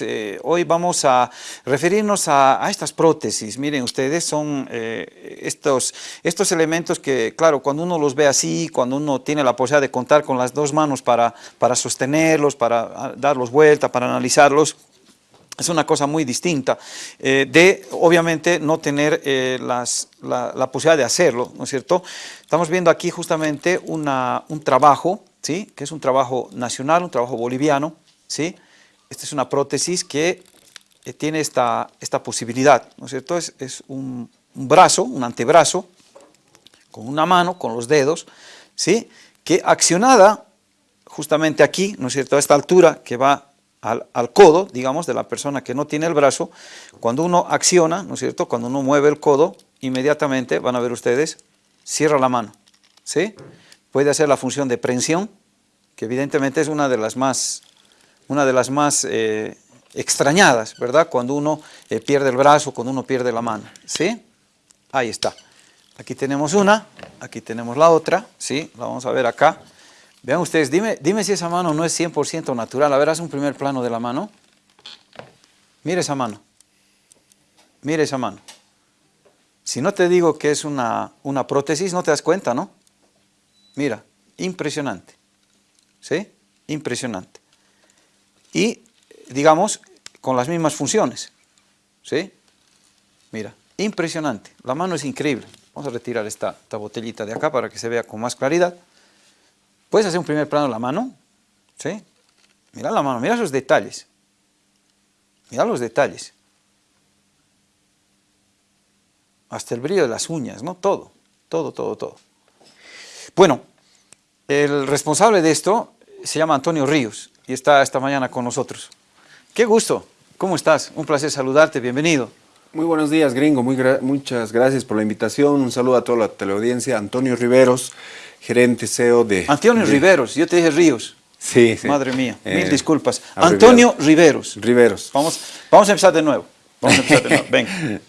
Eh, hoy vamos a referirnos a, estas prótesis. Miren ustedes, son eh, estos, estos elementos que, claro, cuando uno los ve así, cuando uno tiene la posibilidad de contar con las dos manos para, para sostenerlos, para ah, darlos vuelta, para analizarlos, es una cosa muy distinta eh, de, obviamente, no tener las, la, posibilidad de hacerlo, ¿no es cierto? Estamos viendo aquí justamente un trabajo, ¿sí? Que es un trabajo nacional, un trabajo boliviano, ¿sí? Esta es una prótesis que eh, tiene esta, esta posibilidad, ¿no es cierto? Es, un, brazo, un antebrazo, con una mano, con los dedos, ¿sí? Que accionada justamente aquí, ¿no es cierto? A esta altura que va al, al, codo, digamos, de la persona que no tiene el brazo, cuando uno acciona, ¿no es cierto? Cuando uno mueve el codo, inmediatamente, van a ver ustedes, cierra la mano, ¿sí? Puede hacer la función de prensión, que evidentemente es una de las más una de las más eh, extrañadas, ¿verdad? Cuando uno eh, pierde el brazo, cuando uno pierde la mano, ¿sí? Ahí está. Aquí tenemos una, aquí tenemos la otra, ¿sí? La vamos a ver acá. Vean ustedes, dime, dime si esa mano no es 100% natural. A ver, haz un primer plano de la mano. Mira esa mano. Mira esa mano. Si no te digo que es una, una prótesis, no te das cuenta, ¿no? Mira, impresionante. ¿Sí? Impresionante y, digamos, con las mismas funciones. ¿Sí? Mira, impresionante. La mano es increíble. Vamos a retirar esta, botellita de acá para que se vea con más claridad. ¿Puedes hacer un primer plano de la mano? ¿Sí? Mira la mano, mira esos detalles. Mira los detalles. Hasta el brillo de las uñas, ¿no? Todo, todo, todo, todo. Bueno, el responsable de esto se llama Antonio Ríos y está esta mañana con nosotros. Qué gusto, ¿cómo estás? Un placer saludarte, bienvenido. Muy buenos días, gringo, Muy muchas gracias por la invitación, un saludo a toda la teleaudiencia, Antonio Riveros, gerente CEO de... Antonio Riveros, yo te dije Ríos. Sí, sí. Madre mía, mil eh, disculpas. Antonio Riveros. Riveros. Vamos, vamos a empezar de nuevo. Vamos a empezar de nuevo, venga.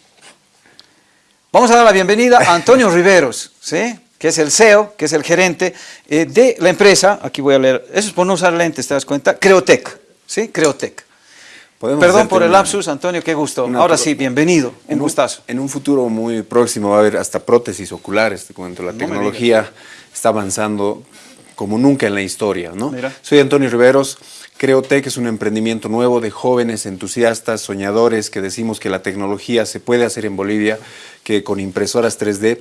Vamos a dar la bienvenida a Antonio Riveros, ¿sí? Que es el CEO, que es el gerente eh, de la empresa, aquí voy a leer, eso es por no usar lentes, ¿te das cuenta? Creotec, ¿sí? Creotec. Perdón por el lapsus, Antonio, qué gusto. Ahora sí, bienvenido, un gustazo. En un futuro muy próximo va a haber hasta prótesis oculares, te cuento, la tecnología está avanzando como nunca en la historia, ¿no? Soy Antonio Riveros, Creotec es un emprendimiento nuevo de jóvenes entusiastas, soñadores, que decimos que la tecnología se puede hacer en Bolivia, que con impresoras 3D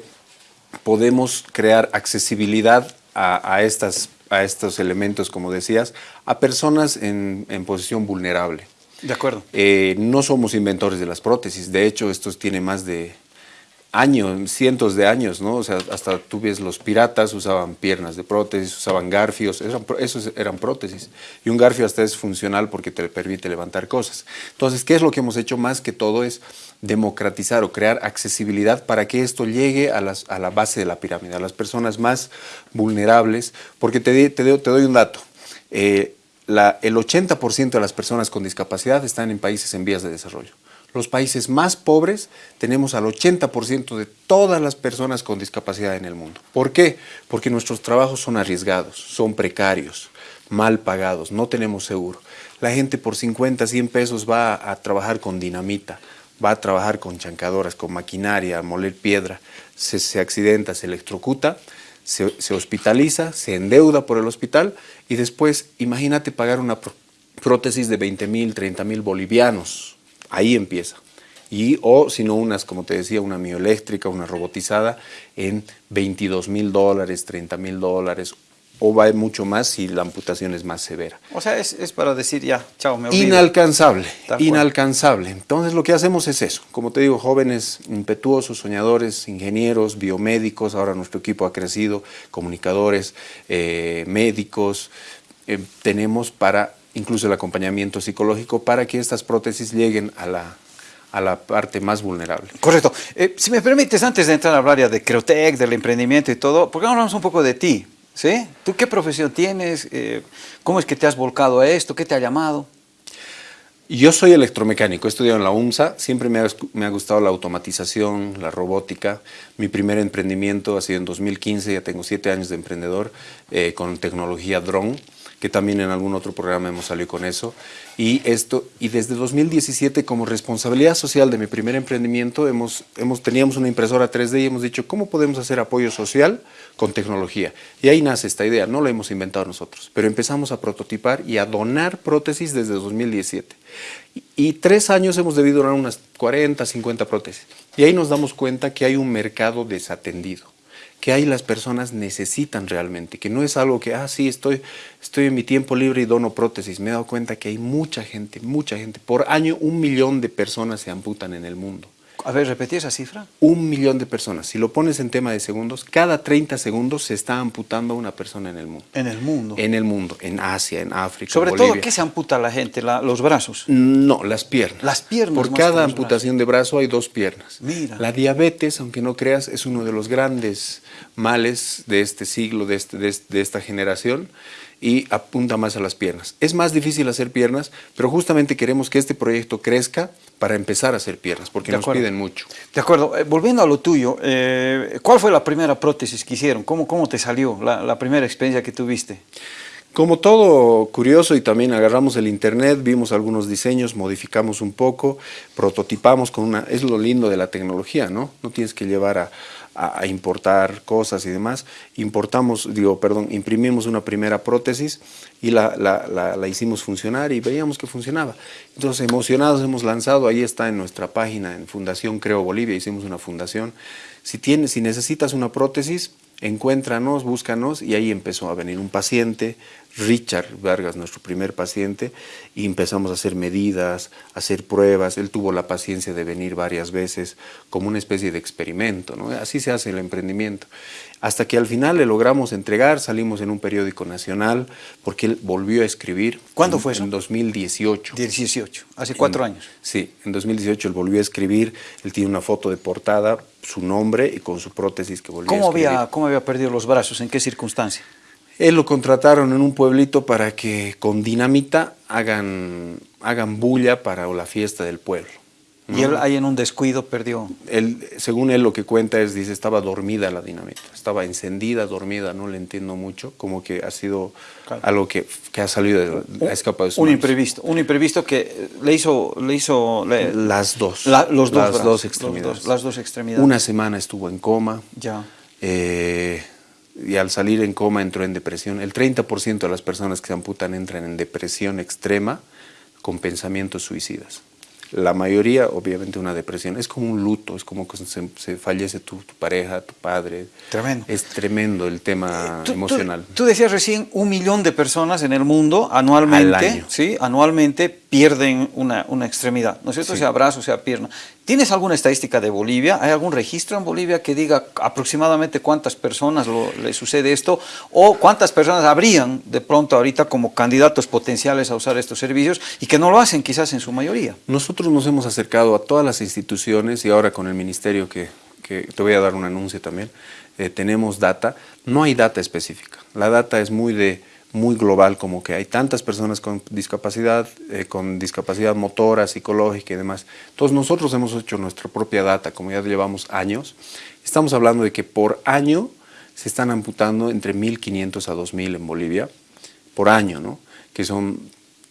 podemos crear accesibilidad a, estas, a estos elementos, como decías, a personas en, posición vulnerable. De acuerdo. Eh, no somos inventores de las prótesis, de hecho, estos tienen más de años, cientos de años, ¿no? O sea, hasta tú ves los piratas usaban piernas de prótesis, usaban garfios, eran, esos eran prótesis. Y un garfio hasta es funcional porque te permite levantar cosas. Entonces, ¿qué es lo que hemos hecho más que todo? Es democratizar o crear accesibilidad para que esto llegue a, las, la base de la pirámide, a las personas más vulnerables, porque te, doy un dato. Eh, el 80% de las personas con discapacidad están en países en vías de desarrollo los países más pobres tenemos al 80% de todas las personas con discapacidad en el mundo. ¿Por qué? Porque nuestros trabajos son arriesgados, son precarios, mal pagados, no tenemos seguro. La gente por 50, 100 pesos va a trabajar con dinamita, va a trabajar con chancadoras, con maquinaria, a moler piedra, se, accidenta, se electrocuta, se, se, hospitaliza, se endeuda por el hospital y después imagínate pagar una prótesis de 20 mil, 30 mil bolivianos, Ahí empieza. Y, o si no, unas, como te decía, una mioeléctrica, una robotizada en 22 mil dólares, 30 mil dólares, o va mucho más si la amputación es más severa. O sea, es, para decir ya, chao, me olvido. Inalcanzable, inalcanzable. Entonces lo que hacemos es eso. Como te digo, jóvenes impetuosos, soñadores, ingenieros, biomédicos, ahora nuestro equipo ha crecido, comunicadores, eh, médicos, eh, tenemos para incluso el acompañamiento psicológico para que estas prótesis lleguen a la, a la parte más vulnerable. Correcto. Eh, si me permites, antes de entrar a hablar ya de Creotec, del emprendimiento y todo, ¿por qué no hablamos un poco de ti? ¿Sí? ¿Tú qué profesión tienes? Eh, ¿Cómo es que te has volcado a esto? ¿Qué te ha llamado? Yo soy electromecánico, he estudiado en la UMSA, siempre me ha, gustado la automatización, la robótica. Mi primer emprendimiento ha sido en 2015, ya tengo siete años de emprendedor eh, con tecnología drone que también en algún otro programa hemos salido con eso. Y, esto, y desde 2017, como responsabilidad social de mi primer emprendimiento, hemos, hemos, teníamos una impresora 3D y hemos dicho, ¿cómo podemos hacer apoyo social con tecnología? Y ahí nace esta idea, no la hemos inventado nosotros, pero empezamos a prototipar y a donar prótesis desde 2017. Y, y tres años hemos debido donar unas 40, 50 prótesis. Y ahí nos damos cuenta que hay un mercado desatendido que ahí las personas necesitan realmente, que no es algo que, ah, sí, estoy, estoy en mi tiempo libre y dono prótesis. Me he dado cuenta que hay mucha gente, mucha gente. Por año un millón de personas se amputan en el mundo. A ver, repetí esa cifra. Un millón de personas. Si lo pones en tema de segundos, cada 30 segundos se está amputando una persona en el mundo. En el mundo. En el mundo, en Asia, en África, Sobre Bolivia. todo, ¿qué se amputa la gente? La- ¿Los brazos? No, las piernas. Las piernas Por cada amputación de brazo hay dos piernas. Mira. La diabetes, aunque no creas, es uno de los grandes males de este siglo, de, este- de este- de esta generación, y apunta más a las piernas. Es más difícil hacer piernas, pero justamente queremos que este proyecto crezca para empezar a hacer piernas, porque nos piden mucho. De acuerdo. Eh, volviendo a lo tuyo, eh, ¿cuál fue la primera prótesis que hicieron? ¿Cómo, cómo te salió la, la primera experiencia que tuviste? Como todo curioso y también agarramos el internet, vimos algunos diseños, modificamos un poco, prototipamos con una... Es lo lindo de la tecnología, ¿no? No tienes que llevar a, a- importar cosas y demás. Importamos, digo, perdón, imprimimos una primera prótesis y la, la- la- la hicimos funcionar y veíamos que funcionaba. Entonces, emocionados hemos lanzado, ahí está en nuestra página, en Fundación Creo Bolivia, hicimos una fundación. Si, tienes, si necesitas una prótesis, encuéntranos, búscanos y ahí empezó a venir un paciente, Richard Vargas, nuestro primer paciente, y empezamos a hacer medidas, a hacer pruebas. Él tuvo la paciencia de venir varias veces como una especie de experimento, ¿no? Así se hace el emprendimiento. Hasta que al final le logramos entregar, salimos en un periódico nacional, porque él volvió a escribir. ¿Cuándo en- fue eso? En 2018. 18, hace cuatro En- años. Sí, en 2018 él volvió a escribir, él tiene una foto de portada, su nombre y con su prótesis que volvió a ¿Cómo escribir. había, ¿Cómo había perdido los brazos? ¿En qué circunstancia? Él lo contrataron en un pueblito para que con dinamita hagan, hagan bulla para la fiesta del pueblo. Y él ahí en un descuido perdió. Él, según él lo que cuenta es, dice, estaba dormida la dinamita, estaba encendida, dormida, no le entiendo mucho, como que ha sido Claro. algo que, que ha salido, de, ha escapado de sus Un manos. imprevisto, un imprevisto que le hizo, le hizo le- Las dos. la- los dos Las brazos, dos los extremidades. dos- las dos extremidades. Una semana estuvo en coma. Ya. eh, y al salir en coma entró en depresión. El 30% de las personas que se amputan entran en depresión extrema con pensamientos suicidas. La mayoría, obviamente, una depresión. Es como un luto, es como que se, se fallece tu, tu pareja, tu padre. Tremendo. Es tremendo el tema Tú- tú- emocional. Tú, decías recién un millón de personas en el mundo anualmente, Al año. ¿sí? anualmente pierden una, una extremidad, ¿no es cierto? Sí. Sea brazo, sea pierna. ¿Tienes alguna estadística de Bolivia? ¿Hay algún registro en Bolivia que diga aproximadamente cuántas personas lo- le sucede esto? ¿O cuántas personas habrían de pronto ahorita como candidatos potenciales a usar estos servicios y que no lo hacen quizás en su mayoría? Nosotros nos hemos acercado a todas las instituciones y ahora con el ministerio que, que te voy a dar un anuncio también, eh, tenemos data. No hay data específica. La data es muy de muy global, como que hay tantas personas con discapacidad, eh, con discapacidad motora, psicológica y demás. Entonces nosotros hemos hecho nuestra propia data, como ya llevamos años. Estamos hablando de que por año se están amputando entre 1.500 a 2.000 en Bolivia, por año, ¿no? Que son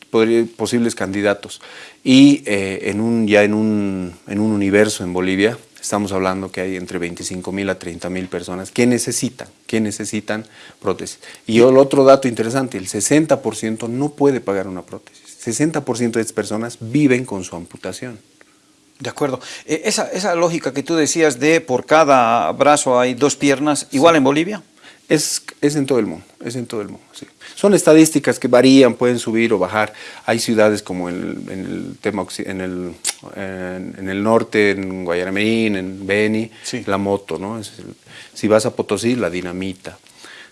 posibles candidatos. Y eh, en un, ya en un, en un universo en Bolivia, estamos hablando que hay entre 25 mil a 30 mil personas que necesitan, que necesitan prótesis. Y el otro dato interesante, el 60% no puede pagar una prótesis. 60% de estas personas viven con su amputación. De acuerdo. Eh, esa, esa lógica que tú decías de por cada brazo hay dos piernas, igual en Bolivia. Es, es en todo el mundo, es en todo el mundo. sí. Son estadísticas que varían, pueden subir o bajar. Hay ciudades como en el, en el tema en el, en, en el norte, en Guayaramerín, en Beni, Sí. la moto, ¿no? Es el- si vas a Potosí, la dinamita.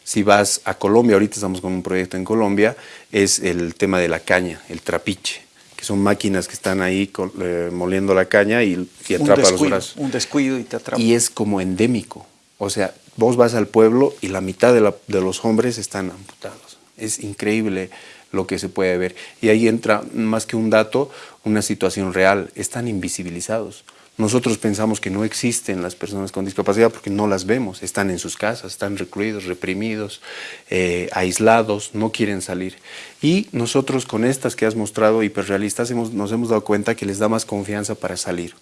Si vas a Colombia, ahorita estamos con un proyecto en Colombia, es el tema de la caña, el trapiche, que son máquinas que están ahí col- eh, moliendo la caña y, y atrapa los descuido, brazos. un descuido y te atrapa. Y es como endémico. O sea, vos vas al pueblo y la mitad de, los hombres están amputados. Es increíble lo que se puede ver. Y ahí entra, más que un dato, una situación real. Están invisibilizados. Nosotros pensamos que no existen las personas con discapacidad porque no las vemos, están en sus casas, están recluidos, reprimidos, eh, aislados, no quieren salir. Y nosotros con estas que has mostrado hiperrealistas nos hemos dado cuenta que les da más confianza para salir.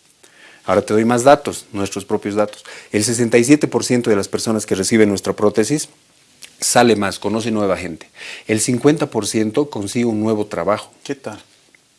Ahora te doy más datos, nuestros propios datos. El 67% de las personas que reciben nuestra prótesis sale más, conoce nueva gente. El 50% consigue un nuevo trabajo. ¿Qué tal?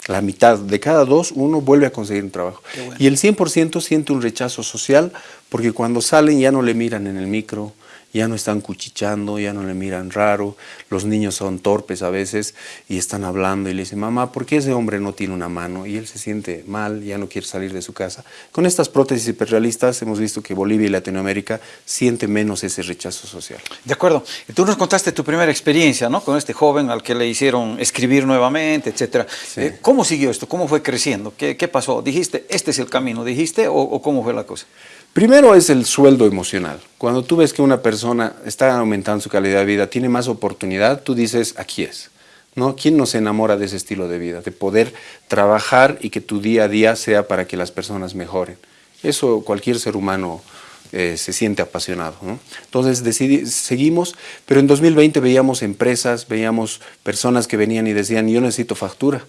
La mitad, de cada dos, uno vuelve a conseguir un trabajo. Y el 100% siente un rechazo social porque cuando salen ya no le miran en el micro, ya no están cuchichando, ya no le miran raro, los niños son torpes a veces y están hablando y le dicen, mamá, ¿por qué ese hombre no tiene una mano? Y él se siente mal, ya no quiere salir de su casa. Con estas prótesis hiperrealistas hemos visto que Bolivia y Latinoamérica siente menos ese rechazo social. De acuerdo. Tú nos contaste tu primera experiencia ¿no? con este joven al que le hicieron escribir nuevamente, etc. Eh, ¿Cómo siguió esto? ¿Cómo fue creciendo? ¿Qué, ¿Qué, pasó? ¿Dijiste, este es el camino? ¿Dijiste o, o cómo fue la cosa? Primero es el sueldo emocional. Cuando tú ves que una persona está aumentando su calidad de vida, tiene más oportunidad, tú dices, aquí es. ¿No? ¿Quién no se enamora de ese estilo de vida? De poder trabajar y que tu día a día sea para que las personas mejoren. Eso cualquier ser humano eh, se siente apasionado. ¿no? Entonces decidí, seguimos, pero en 2020 veíamos empresas, veíamos personas que venían y decían, yo necesito factura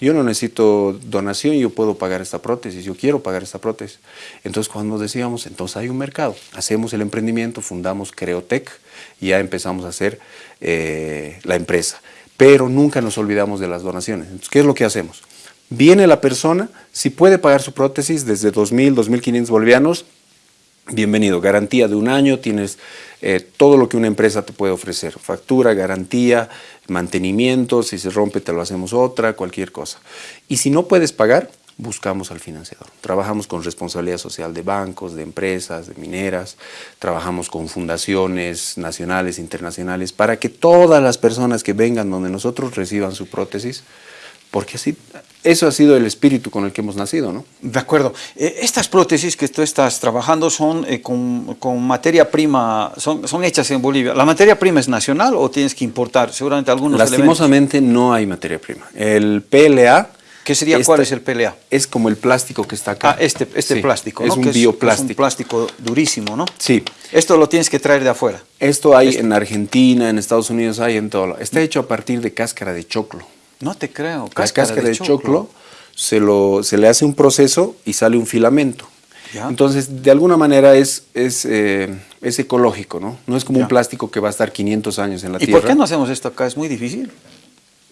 yo no necesito donación, yo puedo pagar esta prótesis, yo quiero pagar esta prótesis. Entonces cuando decíamos, entonces hay un mercado, hacemos el emprendimiento, fundamos Creotec y ya empezamos a hacer eh, la empresa. Pero nunca nos olvidamos de las donaciones. Entonces, ¿qué es lo que hacemos? Viene la persona, si puede pagar su prótesis desde 2.000, 2.500 bolivianos, bienvenido, garantía de un año, tienes eh, todo lo que una empresa te puede ofrecer, factura, garantía, mantenimiento, si se rompe te lo hacemos otra, cualquier cosa. Y si no puedes pagar, buscamos al financiador. Trabajamos con responsabilidad social de bancos, de empresas, de mineras, trabajamos con fundaciones nacionales, internacionales, para que todas las personas que vengan donde nosotros reciban su prótesis, porque así, eso ha sido el espíritu con el que hemos nacido, ¿no? De acuerdo. Eh, estas prótesis que tú estás trabajando son eh, con, con, materia prima, son, son hechas en Bolivia. ¿La materia prima es nacional o tienes que importar seguramente algunos Lastimosamente no hay materia prima. El PLA... ¿Qué sería, cuál es el PLA? Es como el plástico que está acá. Ah, este, este plástico, ¿no? Es un bioplástico. Es un plástico durísimo, ¿no? Sí. Esto lo tienes que traer de afuera. Esto hay en Argentina, en Estados Unidos, hay en todo. Está hecho a partir de cáscara de choclo. No te creo. Cáscara, cáscara de, choclo, se, lo, se, le hace un proceso y sale un filamento. Entonces, de alguna manera es, es, eh, es ecológico, ¿no? No es como un plástico que va a estar 500 años en la tierra. ¿Y por qué no hacemos esto acá? ¿Es muy difícil?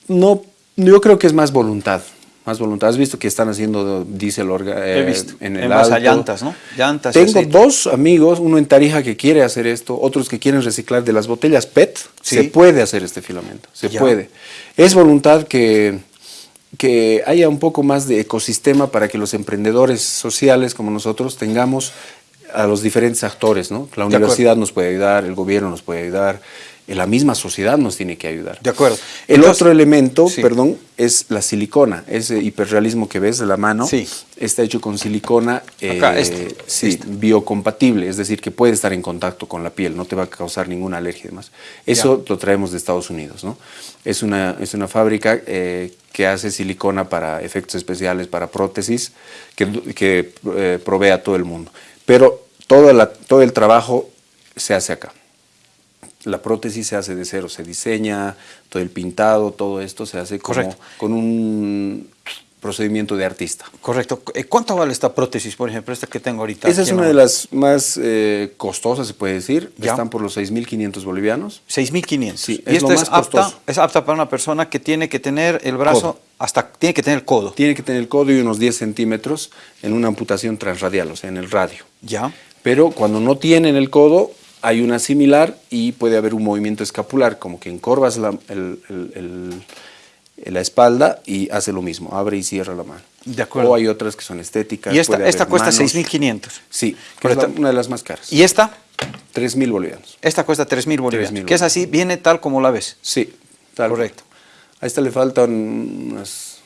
No, yo creo que es más voluntad. Más voluntad. ¿Has visto que están haciendo diésel eh, He visto. en el en alto? llantas, ¿no? Llantas Tengo dos amigos, uno en Tarija que quiere hacer esto, otros que quieren reciclar de las botellas PET. Se puede hacer este filamento, se puede. Es voluntad que, que haya un poco más de ecosistema para que los emprendedores sociales como nosotros tengamos a los diferentes actores, ¿no? La universidad nos puede ayudar, el gobierno nos puede ayudar, la misma sociedad nos tiene que ayudar. De acuerdo. El otro elemento, perdón, es la silicona. Ese hiperrealismo que ves de la mano está hecho con silicona Acá, este, eh, sí, este. biocompatible, es decir, que puede estar en contacto con la piel, no te va a causar ninguna alergia y demás. Eso lo traemos de Estados Unidos, ¿no? Es una, es una fábrica eh, que hace silicona para efectos especiales, para prótesis, que, que eh, provee a todo el mundo. Pero todo, la, todo el trabajo se hace acá la prótesis se hace de cero, se diseña, todo el pintado, todo esto se hace como, con un procedimiento de artista. Correcto. Eh, ¿Cuánto vale esta prótesis, por ejemplo, esta que tengo ahorita? Esa es una de las más eh, costosas, se puede decir. Están por los 6.500 bolivianos. 6.500. Sí, y esta es apta, es apta para una persona que tiene que tener el brazo, hasta tiene que tener el codo. Tiene que tener el codo y unos 10 centímetros en una amputación transradial, o sea, en el radio. Ya. Pero cuando no tienen el codo, hay una similar y puede haber un movimiento escapular, como que encorvas la, la espalda y hace lo mismo, abre y cierra la mano. De acuerdo. O hay otras que son estéticas. ¿Y esta, esta cuesta 6.500? Sí, que es una de las más caras. ¿Y esta? 3.000 bolivianos. Esta cuesta 3.000 bolivianos, que es así, viene tal como la ves. Sí, tal. Correcto. A esta le faltan unas,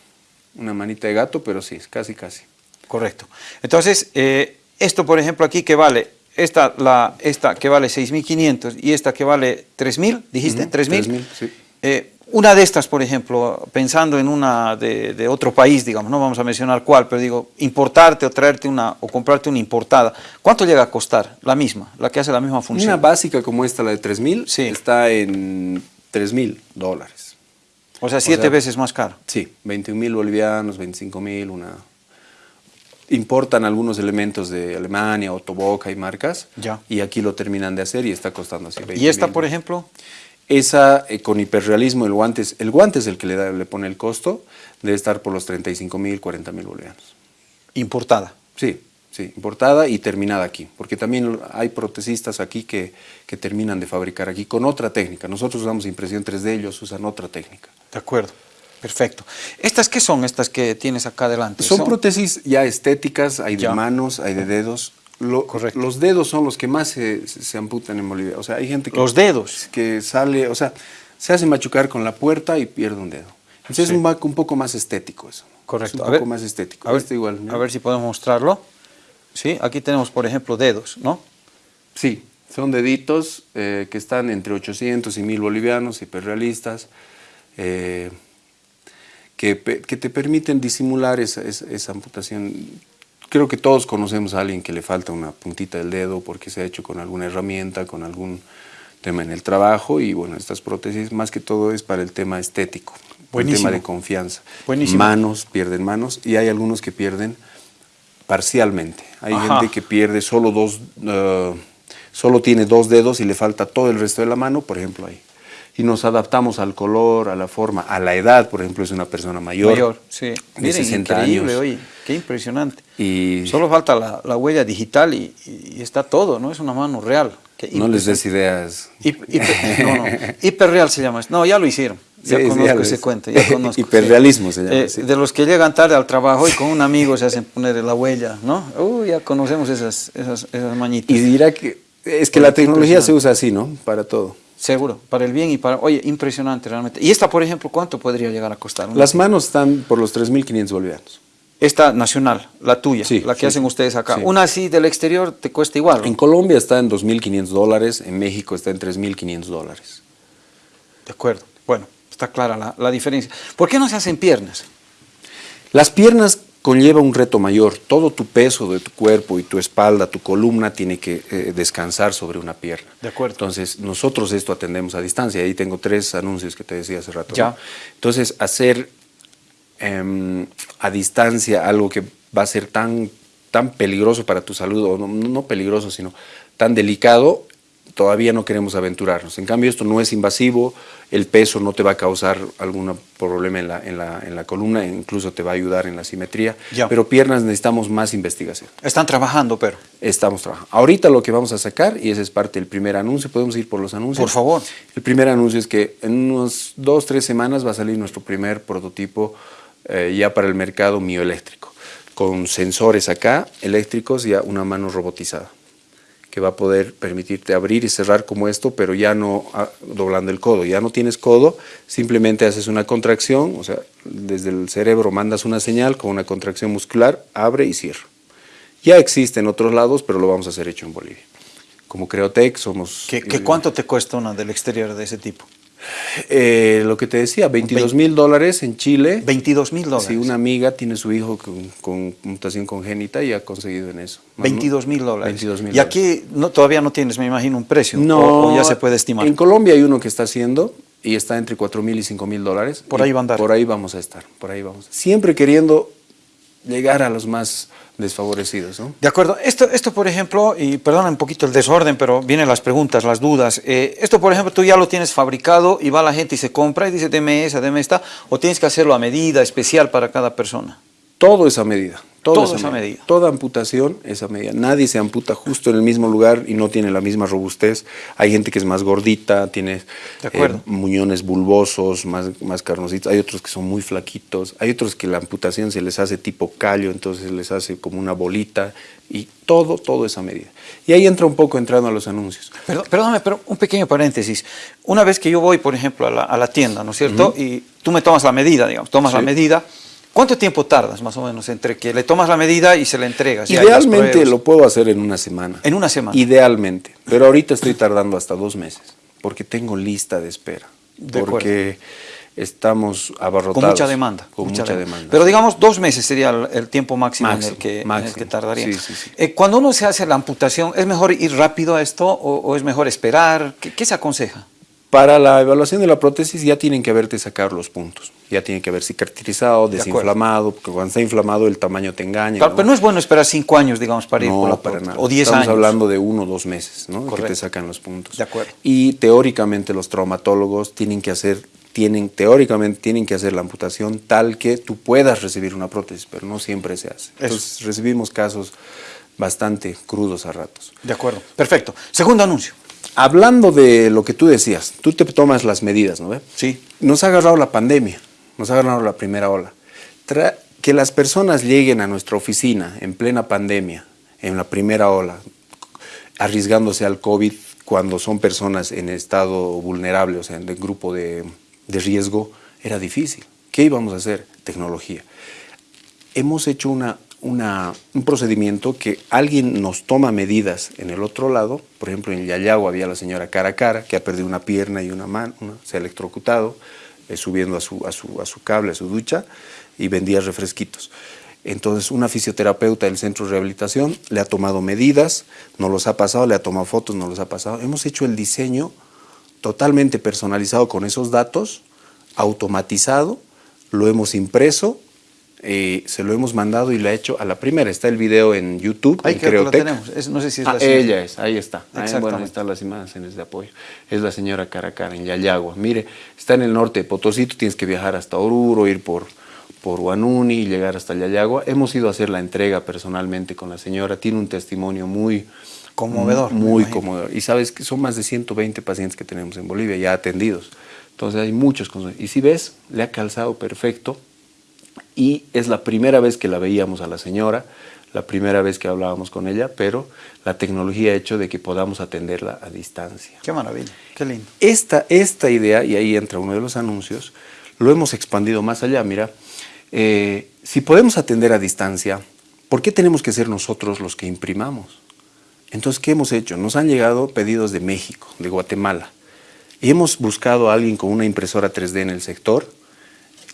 una manita de gato, pero sí, casi, casi. Correcto. Entonces, eh, esto, por ejemplo, aquí que vale esta, la, esta que vale 6.500 y esta que vale 3.000, dijiste, 3.000. sí. Eh, Una de estas, por ejemplo, pensando en una de, de, otro país, digamos, no vamos a mencionar cuál, pero digo, importarte o traerte una, o comprarte una importada, ¿cuánto llega a costar la misma, la que hace la misma función? Una básica como esta, la de 3.000, sí. está en 3.000 dólares. O sea, siete o sea, veces más caro. Sí, 21.000 bolivianos, 25.000, una... Importan algunos elementos de Alemania, Otoboca y marcas, ya. y aquí lo terminan de hacer y está costando así 20 ¿Y esta, por ejemplo? Esa, eh, con hiperrealismo, el guante, es, el guante es el que le, da, le pone el costo, debe estar por los 35 mil, 40 mil bolivianos. ¿Importada? Sí, sí, importada y terminada aquí, porque también hay protesistas aquí que, que terminan de fabricar aquí con otra técnica. Nosotros usamos impresión 3D, ellos usan otra técnica. De acuerdo. Perfecto. ¿Estas qué son, estas que tienes acá adelante? Son, son prótesis ya estéticas, hay de ya. manos, hay de dedos, lo, los dedos son los que más se, se, amputan en Bolivia. O sea, hay gente que... Los dedos. Que sale, o sea, se hace machucar con la puerta y pierde un dedo. Entonces sí. es un, un, poco más estético eso. Correcto. Es un a poco ver, más estético. A ver, este igual, ¿no? a ver si podemos mostrarlo. Sí, aquí tenemos, por ejemplo, dedos, ¿no? Sí, son deditos eh, que están entre 800 y 1000 bolivianos, hiperrealistas, eh, que, que, te permiten disimular esa, esa, esa amputación creo que todos conocemos a alguien que le falta una puntita del dedo porque se ha hecho con alguna herramienta, con algún tema en el trabajo y bueno, estas prótesis más que todo es para el tema estético, Buenísimo. el tema de confianza. Buenísimo. Manos, pierden manos y hay algunos que pierden parcialmente. Hay Ajá. gente que pierde solo dos, uh, solo tiene dos dedos y le falta todo el resto de la mano, por ejemplo ahí y nos adaptamos al color, a la forma, a la edad, por ejemplo, es una persona mayor. Mayor, sí. De Miren, 60 increíble, años. oye, qué impresionante. Y Solo falta la, la huella digital y, y, está todo, ¿no? Es una mano real. no les des ideas. Hiper, hiper, no, no. Hiperreal se llama. No, ya lo hicieron. Ya sí, conozco ya ese cuento, ya conozco. Hiperrealismo sí. se llama. Eh, sí. De los que llegan tarde al trabajo y con un amigo se hacen poner la huella, ¿no? Uh, ya conocemos esas, esas, esas mañitas. Y dirá que es que la tecnología se usa así, ¿no? Para todo. Seguro, para el bien y para... Oye, impresionante realmente. ¿Y esta, por ejemplo, cuánto podría llegar a costar? Las manos están por los 3.500 bolivianos. Esta nacional, la tuya, sí, la que sí, hacen ustedes acá. Sí. Una así del exterior te cuesta igual. ¿no? En Colombia está en 2.500 dólares, en México está en 3.500 dólares. De acuerdo. Bueno, está clara la, la diferencia. ¿Por qué no se hacen piernas? Las piernas conlleva un reto mayor. Todo tu peso de tu cuerpo y tu espalda, tu columna, tiene que eh, descansar sobre una pierna. De acuerdo. Entonces, nosotros esto atendemos a distancia. Ahí tengo tres anuncios que te decía hace rato. Ya. ¿no? Entonces, hacer eh, a distancia algo que va a ser tan, tan peligroso para tu salud, o no, no peligroso, sino tan delicado, todavía no queremos aventurarnos. En cambio, esto no es invasivo, el peso no te va a causar algún problema en la, en, la, en la columna, incluso te va a ayudar en la simetría, ya. pero piernas necesitamos más investigación. Están trabajando, pero... Estamos trabajando. Ahorita lo que vamos a sacar, y ese es parte del primer anuncio, podemos ir por los anuncios. Por favor. El primer anuncio es que en unos dos, tres semanas va a salir nuestro primer prototipo eh, ya para el mercado mioeléctrico, con sensores acá, eléctricos y una mano robotizada que va a poder permitirte abrir y cerrar como esto, pero ya no ah, doblando el codo. Ya no tienes codo, simplemente haces una contracción, o sea, desde el cerebro mandas una señal con una contracción muscular, abre y cierra. Ya existe en otros lados, pero lo vamos a hacer hecho en Bolivia. Como Creotec somos... ¿Qué, qué cuánto te cuesta una del exterior de ese tipo? Eh, lo que te decía, 22 mil dólares en Chile. 22 mil dólares. Si una amiga tiene su hijo con, con, mutación congénita y ha conseguido en eso. 22 mil dólares. 22 mil y aquí no, todavía no tienes, me imagino, un precio. No, o, o, ya se puede estimar. En Colombia hay uno que está haciendo y está entre 4 mil y 5 mil dólares. Por ahí va a andar. Por ahí vamos a estar. Por ahí vamos. Siempre queriendo llegar a los más desfavorecidos. ¿no? De acuerdo. Esto, esto, por ejemplo, y perdona un poquito el desorden, pero vienen las preguntas, las dudas. Eh, esto, por ejemplo, tú ya lo tienes fabricado y va la gente y se compra y dice, deme esa, deme esta, o tienes que hacerlo a medida, especial para cada persona. Todo es a medida. Todo, Todo es a esa medida. medida. Toda amputación es a medida. Nadie se amputa justo en el mismo lugar y no tiene la misma robustez. Hay gente que es más gordita, tiene eh, muñones bulbosos, más, más carnositos. Hay otros que son muy flaquitos. Hay otros que la amputación se les hace tipo callo, entonces les hace como una bolita. Y todo, todo es a medida. Y ahí entra un poco entrando a los anuncios. Perdón, perdóname, pero un pequeño paréntesis. Una vez que yo voy, por ejemplo, a la, a la tienda, ¿no es cierto? Uh -huh. Y tú me tomas la medida, digamos, tomas sí. la medida. ¿Cuánto tiempo tardas más o menos entre que le tomas la medida y se la entregas? Idealmente lo puedo hacer en una semana. En una semana. Idealmente. Pero ahorita estoy tardando hasta dos meses porque tengo lista de espera. De porque estamos abarrotados. Con mucha demanda. Con mucha, demanda. Pero digamos, dos meses sería el, tiempo máximo, en, el que, que, tardaría. Eh, cuando uno se hace la amputación, ¿es mejor ir rápido a esto o, es mejor esperar? ¿Qué, se aconseja? Para la evaluación de la prótesis ya tienen que haberte sacado los puntos. Ya tiene que haber cicatrizado, desinflamado, porque cuando está inflamado el tamaño te engaña. Pero no es bueno esperar cinco años, digamos, para ir por la para nada. O diez años. Estamos hablando de uno o dos meses, ¿no? Que te sacan los puntos. De acuerdo. Y teóricamente los traumatólogos tienen que hacer tienen, teóricamente tienen que hacer la amputación tal que tú puedas recibir una prótesis, pero no siempre se hace. Entonces recibimos casos bastante crudos a ratos. De acuerdo, perfecto. Segundo anuncio. Hablando de lo que tú decías, tú te tomas las medidas, ¿no ve? Sí. Nos ha agarrado la pandemia, nos ha agarrado la primera ola. que las personas lleguen a nuestra oficina en plena pandemia, en la primera ola, arriesgándose al COVID cuando son personas en estado vulnerable, o sea, en el grupo de, de riesgo era difícil. ¿Qué íbamos a hacer? Tecnología. Hemos hecho una, un procedimiento que alguien nos toma medidas en el otro lado, por ejemplo en Yayago había la señora cara a cara que ha perdido una pierna y una mano, se ha electrocutado, eh, subiendo a su, a, su, a su cable, a su ducha, y vendía refresquitos. Entonces una fisioterapeuta del centro de rehabilitación le ha tomado medidas, nos los ha pasado, le ha tomado fotos, nos los ha pasado. Hemos hecho el diseño totalmente personalizado con esos datos, automatizado, lo hemos impreso, eh, se lo hemos mandado y lo ha hecho a la primera. Está el video en YouTube, Ahí creo que tenemos. no sé si es ah, la ella es, ahí está. Ahí, bueno, ahí están las imágenes de apoyo. Es la señora Caracara en Yayagua. Mire, está en el norte de Potosí, tú tienes que viajar hasta Oruro, ir por, por Huanuni y llegar hasta Yayagua. Hemos ido a hacer la entrega personalmente con la señora. Tiene un testimonio muy Conmovedor. Muy conmovedor. Y sabes que son más de 120 pacientes que tenemos en Bolivia ya atendidos. Entonces hay muchos. Y si ves, le ha calzado perfecto. Y es la primera vez que la veíamos a la señora, la primera vez que hablábamos con ella, pero la tecnología ha hecho de que podamos atenderla a distancia. Qué maravilla, qué lindo. Esta, esta idea, y ahí entra uno de los anuncios, lo hemos expandido más allá. Mira, eh, si podemos atender a distancia, ¿por qué tenemos que ser nosotros los que imprimamos? Entonces, ¿qué hemos hecho? Nos han llegado pedidos de México, de Guatemala, y hemos buscado a alguien con una impresora 3D en el sector,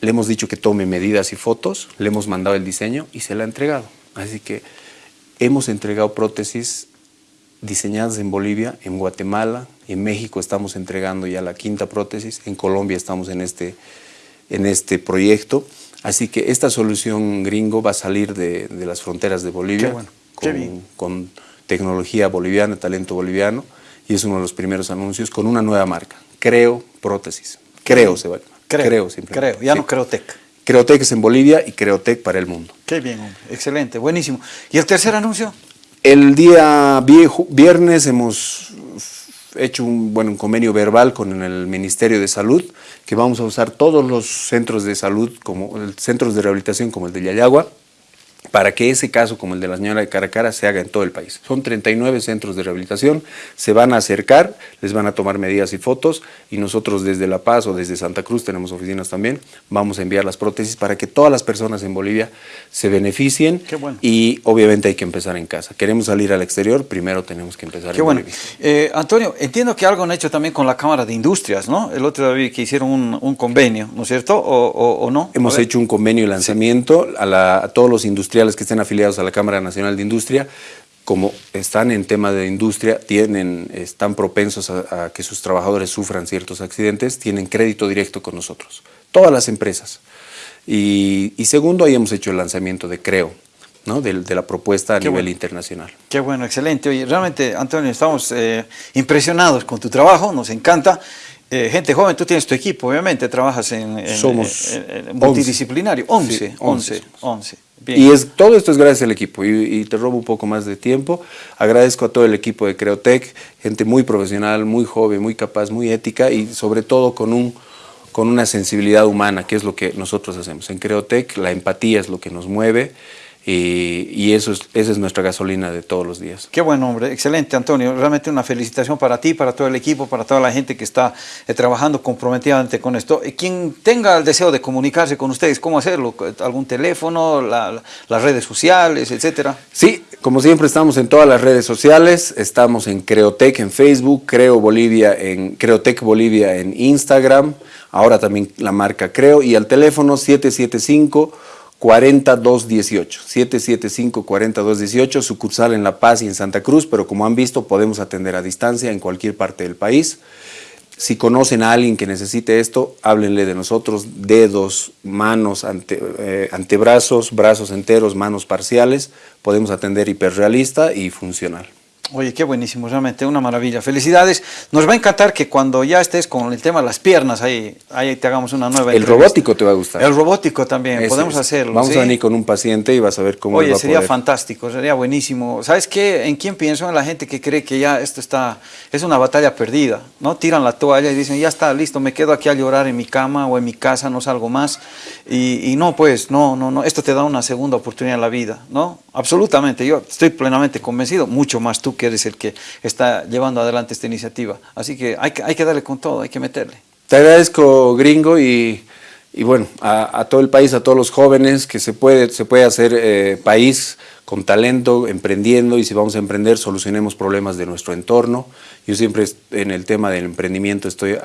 le hemos dicho que tome medidas y fotos, le hemos mandado el diseño y se la ha entregado. Así que hemos entregado prótesis diseñadas en Bolivia, en Guatemala, en México estamos entregando ya la quinta prótesis, en Colombia estamos en este, en este proyecto. Así que esta solución gringo va a salir de, las fronteras de Bolivia con tecnología boliviana, talento boliviano, y es uno de los primeros anuncios con una nueva marca, Creo Prótesis. Creo se va a llamar. Creo, creo simplemente. Creo, ya no Creotec. Creotec es en Bolivia y Creotec para el mundo. Qué bien, hombre. excelente, buenísimo. ¿Y el tercer anuncio? El día viernes hemos hecho un, bueno, un convenio verbal con el Ministerio de Salud, que vamos a usar todos los centros de salud, como centros de rehabilitación como el de Yayagua, para que ese caso, como el de la señora de Caracara, se haga en todo el país. Son 39 centros de rehabilitación, se van a acercar, les van a tomar medidas y fotos, y nosotros desde La Paz o desde Santa Cruz, tenemos oficinas también, vamos a enviar las prótesis para que todas las personas en Bolivia se beneficien, y obviamente hay que empezar en casa. Queremos salir al exterior, primero tenemos que empezar Qué en bueno. Eh, Antonio, entiendo que algo han hecho también con la Cámara de Industrias, ¿no? El otro día que hicieron un, convenio, ¿no es cierto? ¿O, no? Hemos hecho un convenio de lanzamiento a, a todos los industriales que estén afiliados a la Cámara Nacional de Industria, como están en tema de industria, tienen, están propensos a, que sus trabajadores sufran ciertos accidentes, tienen crédito directo con nosotros, todas las empresas. Y, segundo, ahí hemos hecho el lanzamiento de Creo, ¿no? de, la propuesta a nivel internacional. Qué bueno, excelente. Oye, realmente, Antonio, estamos eh, impresionados con tu trabajo, nos encanta. Eh, gente joven, tú tienes tu equipo, obviamente, trabajas en, Somos multidisciplinario, 11, 11, 11. Y es, todo esto es gracias al equipo y, te robo un poco más de tiempo. Agradezco a todo el equipo de Creotec, gente muy profesional, muy joven, muy capaz, muy ética y sobre todo con, un, con una sensibilidad humana, que es lo que nosotros hacemos. En Creotec la empatía es lo que nos mueve y, eso es, esa es nuestra gasolina de todos los días. Qué buen hombre, excelente Antonio, realmente una felicitación para ti, para todo el equipo, para toda la gente que está eh, trabajando comprometidamente con esto. Eh, quien tenga el deseo de comunicarse con ustedes, ¿cómo hacerlo? ¿Algún teléfono, las redes sociales, etcétera? Sí, Como siempre estamos en todas las redes sociales, estamos en Creotec en Facebook, Creo Bolivia en Creotec Bolivia en Instagram, ahora también la marca Creo y al teléfono 775 40218, 775 40218, sucursal en La Paz y en Santa Cruz, pero como han visto podemos atender a distancia en cualquier parte del país. Si conocen a alguien que necesite esto, háblenle de nosotros, dedos, manos, ante, eh, antebrazos, brazos enteros, manos parciales, podemos atender hiperrealista y funcional. Oye, qué buenísimo, realmente una maravilla. Felicidades. Nos va a encantar que cuando ya estés con el tema de las piernas, ahí, ahí te hagamos una nueva El robótico te va a gustar. El robótico también, Ese podemos es. hacerlo. Vamos ¿sí? a venir con un paciente y vas a ver cómo Oye, va a sería poder. fantástico, sería buenísimo. ¿Sabes qué? ¿En quién pienso? En la gente que cree que ya esto está, es una batalla perdida, ¿no? Tiran la toalla y dicen, ya está, listo, me quedo aquí a llorar en mi cama o en mi casa, no salgo más. Y, y no, pues, no, no, no, esto te da una segunda oportunidad en la vida, ¿no? Absolutamente, yo estoy plenamente convencido, mucho más tú que eres el que está llevando adelante esta iniciativa. Así que hay hay que darle con todo, hay que meterle. Te agradezco, gringo, y, y bueno, a, todo el país, a todos los jóvenes, que se puede, se puede hacer eh, país con talento, emprendiendo, y si vamos a emprender, solucionemos problemas de nuestro entorno. Yo siempre en el tema del emprendimiento estoy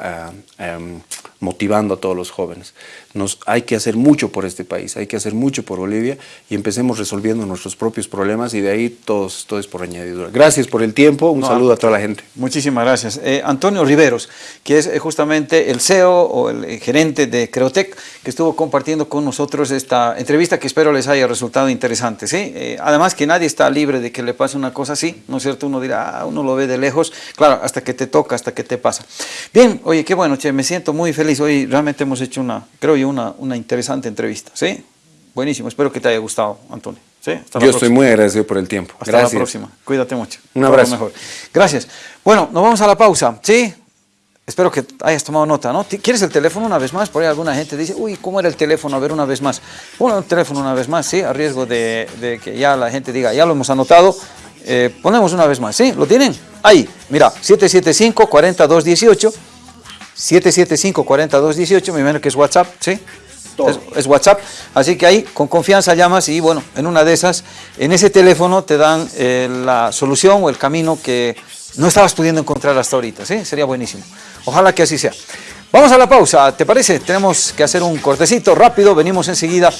em, motivando a todos los jóvenes. Nos, hay que hacer mucho por este país, hay que hacer mucho por Bolivia y empecemos resolviendo nuestros propios problemas y de ahí todos, todo es por añadidura. Gracias por el tiempo, un No, saludo a toda la gente. Muchísimas gracias. Eh, Antonio Riveros, que es eh, justamente el CEO o el eh, gerente de Creotec, que estuvo compartiendo con nosotros esta entrevista que espero les haya resultado interesante. ¿sí? Eh, además que nadie está libre de que le pase una cosa así, ¿no es cierto? Uno dirá, ah, uno lo ve de lejos, claro, hasta que te toca, hasta que te pasa. Bien, oye, qué bueno, che, me siento muy feliz. Hoy realmente hemos hecho una, creo yo, una, una interesante entrevista. ¿sí? Buenísimo, espero que te haya gustado, Antonio. ¿sí? Hasta la Yo estoy muy agradecido por el tiempo. Hasta Gracias. la próxima. Cuídate mucho. Un abrazo. mejor. Gracias. Bueno, nos vamos a la pausa, ¿sí? Espero que hayas tomado nota, ¿no? ¿Quieres el teléfono una vez más? Por ahí alguna gente dice, uy, ¿cómo era el teléfono? A ver, una vez más. Pon el teléfono una vez más, ¿sí? A riesgo de, de que ya la gente diga, ya lo hemos anotado. Eh, ponemos una vez más, ¿sí? ¿Lo tienen? Ahí, mira, 775-4218. 775-4218, me imagino que es WhatsApp, ¿sí? Es, es WhatsApp, así que ahí con confianza llamas y bueno, en una de esas, en ese teléfono te dan eh, la solución o el camino que no estabas pudiendo encontrar hasta ahorita, ¿sí? Sería buenísimo. Ojalá que así sea. Vamos a la pausa, ¿te parece? Tenemos que hacer un cortecito rápido, venimos enseguida